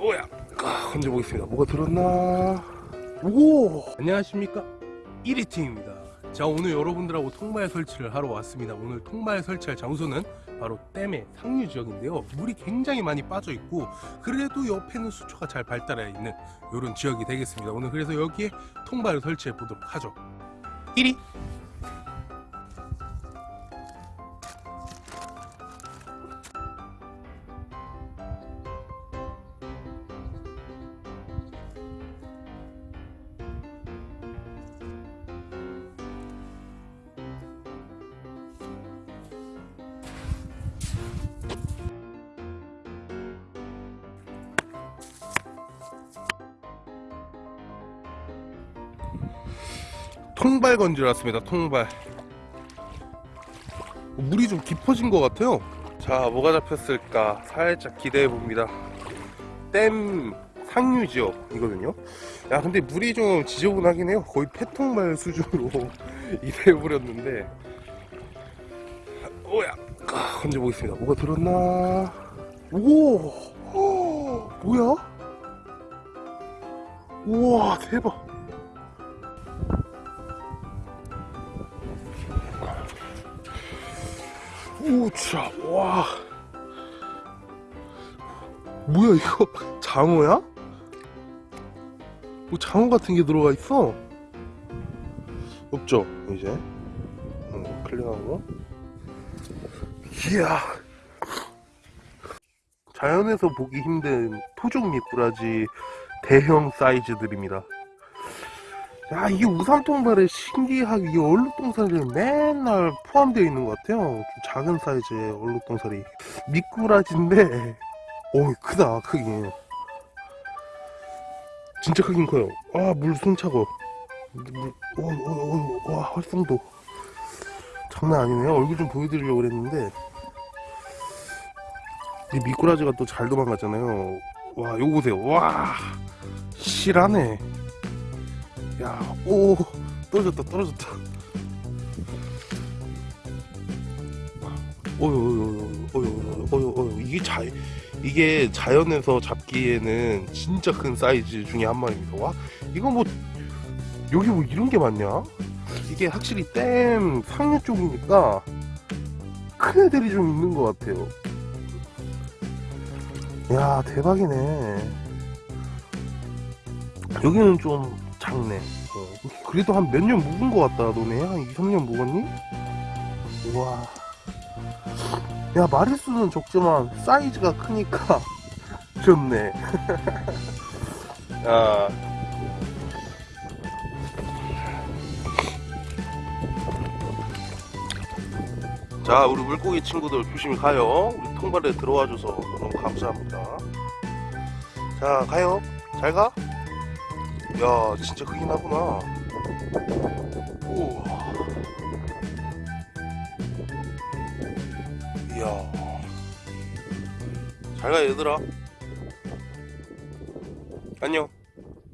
오야. 아, 건져보겠습니다. 뭐가 들었나? 오! 안녕하십니까? 1위 팀입니다. 자 오늘 여러분들하고 통발 설치를 하러 왔습니다. 오늘 통발 설치할 장소는 바로 댐의 상류 지역인데요. 물이 굉장히 많이 빠져 있고 그래도 옆에는 수초가 잘 발달해 있는 이런 지역이 되겠습니다. 오늘 그래서 여기에 통발을 설치해 보도록 하죠. 1위 통발 건지러 왔습니다 통발. 물이 좀 깊어진 것 같아요. 자 뭐가 잡혔을까 살짝 기대해 봅니다. 댐 상류 지역이거든요. 야 근데 물이 좀 지저분하긴 해요. 거의 폐통발 수준으로 이래 버렸는데. 오야 아, 건져 보겠습니다. 뭐가 들었나? 오! 헉, 뭐야? 우와 대박 오차 와. 뭐야 이거 장어야? 뭐 장어 같은 게 들어가 있어? 없죠 이제. 음, 클릭하고. 이야. 자연에서 보기 힘든 토종 미꾸라지 대형 사이즈들입니다 야 이게 우산통발에 신기하게 이 얼룩동살이 맨날 포함되어 있는 것 같아요. 좀 작은 사이즈의 얼룩동살이. 미꾸라지인데 오 크다 크기 진짜 크긴 커요. 아 물 숨 차고. 물, 오, 오, 오, 와 활성도. 장난 아니네요. 얼굴 좀 보여드리려고 그랬는데. 이 미꾸라지가 또 잘 도망갔잖아요. 와 요거 보세요. 와 실하네 야, 오, 떨어졌다, 떨어졌다. 어유, 어유, 어유, 어유, 어유, 이게 자, 이게 자연에서 잡기에는 진짜 큰 사이즈 중에 한 마리입니다. 와, 이거 뭐, 여기 뭐 이런 게 많냐? 이게 확실히 댐 상류 쪽이니까 큰 애들이 좀 있는 것 같아요. 야, 대박이네. 여기는 좀 작네. 어, 그래도 한 몇 년 묵은 것 같다, 너네. 한 2, 3년 묵었니? 우와. 야, 마리수는 적지만 사이즈가 크니까 좋네. 야. 자, 우리 물고기 친구들 조심히 가요. 우리 통발에 들어와줘서 너무 감사합니다. 자, 가요. 잘 가. 야 진짜 크긴 하구나. 우와. 이야. 잘가 얘들아. 안녕